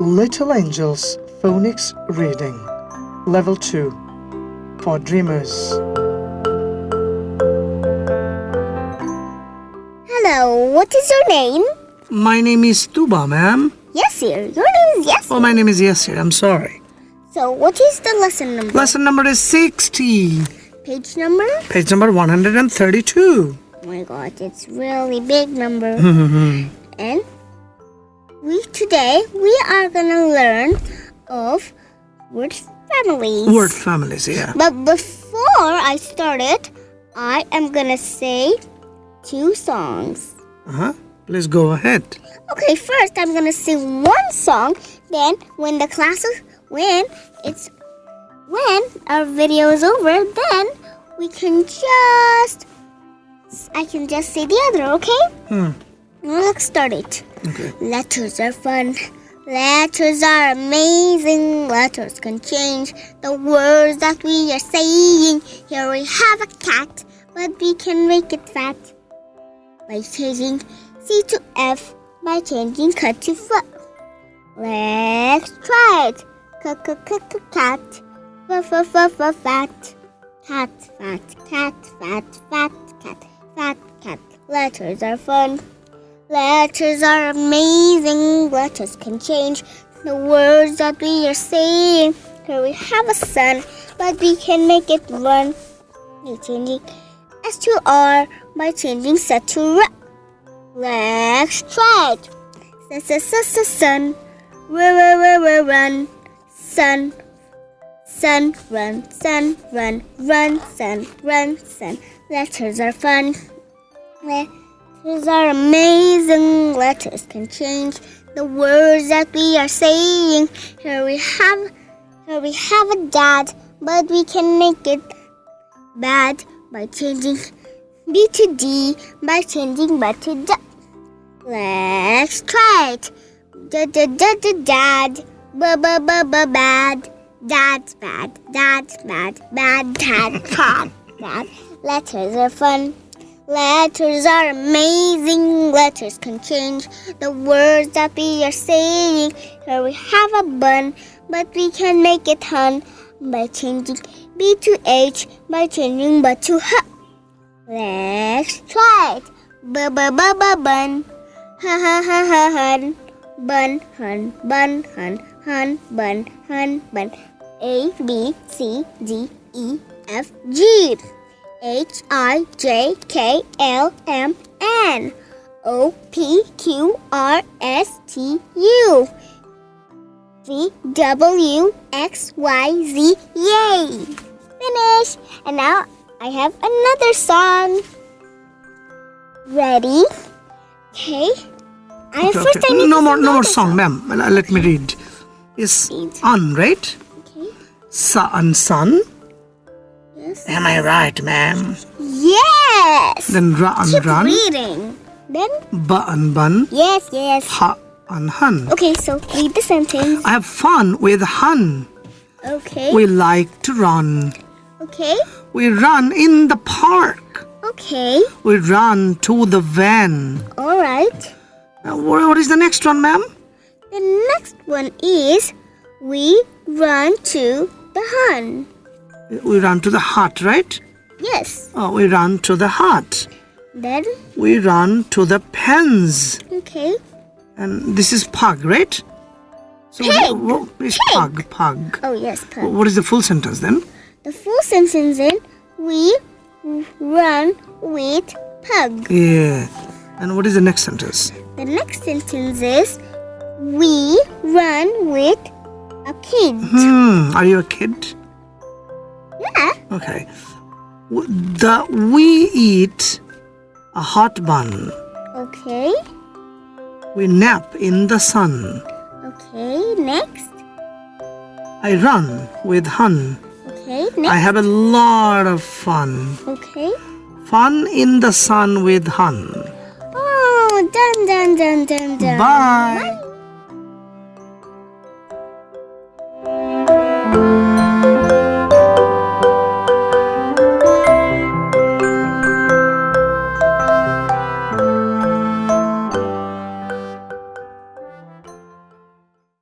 Little Angels Phonics Reading Level 2 for Dreamers. Hello, what is your name? My name is Tuba, ma'am. Yes, sir. Your name is Yes. Oh, my name is Yasir. I'm sorry. So, what is the lesson number? Lesson number is 60, Page number? page number 132. Oh my god, it's really big number. And we today we are gonna learn of word families. Word families, yeah. But before I start it, I am gonna say two songs. Uh-huh. Please go ahead. Okay, first I'm gonna sing one song. Then when the class is when it's when our video is over, then we can just I can just say the other, okay? Hmm. Let's start it. Okay. Letters are fun. Letters are amazing. Letters can change the words that we are saying. Here we have a cat, but we can make it fat by changing C to F by changing cut to F. Let's try it. C-c-c-c-cat. F-f-f-f-fat. Cat, fat, cat, fat, fat, cat, fat, cat. Letters are fun. Letters are amazing. Letters can change the words that we are saying. Here we have a sun, but we can make it run by changing S to R by changing set to R. Let's try it. S S S S sun, run run run run, sun, sun run, sun run, run sun, run sun. Letters are fun. Letters are amazing. Letters can change the words that we are saying. Here we have, here we have a dad, but we can make it bad by changing B to D by changing B to D. Let's try it. Da da da da dad. B b b b bad. Dad's bad. Dad's bad. Bad dad. Bad. Bad. Letters are fun. Letters are amazing. Letters can change the words that we are saying. Here we have a bun, but we can make it hun by changing B to H by changing B to H. Let's try it. B b b b bun. Ha ha ha ha hun. Bun hun bun hun hun bun hun bun. A B C D E F G. H I J K L M N O P Q R S T U V W X Y Z Yay! Finish! And now I have another song. Ready? Okay. I Okay, first okay. I need no to more, no more another song, ma'am. Let me read. Is on, right? Okay. Sun, sun. Yes. Am I right, ma'am? Yes. Then run, Keep run. reading. Then Bun, bun. yes, yes. Ha, un, hun. Okay, so read the sentence. I have fun with hun. Okay. We like to run. Okay. We run in the park. Okay. We run to the van. All right. Uh, wha- what is the next one, ma'am? The next one is we run to the hun. We run to the hut, right? Yes. Oh, we run to the hut. Then We run to the pens. okay. And this is pug, right? So Pig. wha- wha- is pug, pug. Oh yes, pug. What is the full sentence then? The full sentence is we run with pug. Yeah. And what is the next sentence? The next sentence is we run with a kid. Hmm. Are you a kid? Okay. The we eat a hot bun. Okay. We nap in the sun. Okay. Next. I run with hun. Okay. I have a lot of fun. Okay. Fun in the sun with hun. Oh, done, done, done, done, done. Bye. Bye.